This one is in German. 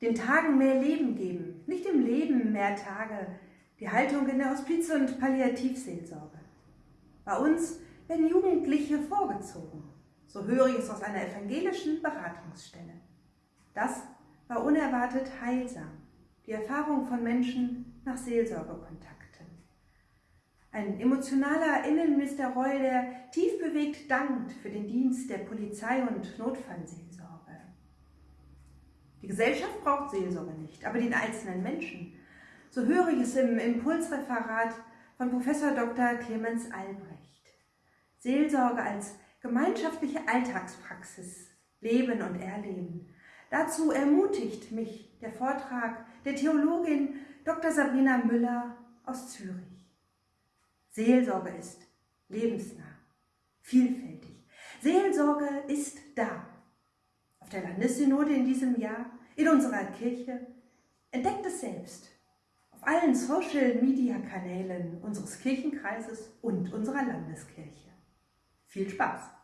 Den Tagen mehr Leben geben, nicht im Leben mehr Tage, die Haltung in der Hospiz- und Palliativseelsorge. Bei uns werden Jugendliche vorgezogen, so höre ich es aus einer evangelischen Beratungsstelle. Das war unerwartet heilsam, die Erfahrung von Menschen nach Seelsorgekontakten. Ein emotionaler Innenminister Reul, der tief bewegt dankt für den Dienst der Polizei und Notfallseelsorge. Die Gesellschaft braucht Seelsorge nicht, aber den einzelnen Menschen. So höre ich es im Impulsreferat von Professor Dr. Clemens Albrecht. Seelsorge als gemeinschaftliche Alltagspraxis, Leben und Erleben. Dazu ermutigt mich der Vortrag der Theologin Dr. Sabrina Müller aus Zürich. Seelsorge ist lebensnah, vielfältig. Seelsorge ist da. Auf der Landessynode in diesem Jahr, in unserer Kirche, entdeckt es selbst. Auf allen Social-Media-Kanälen unseres Kirchenkreises und unserer Landeskirche. Viel Spaß!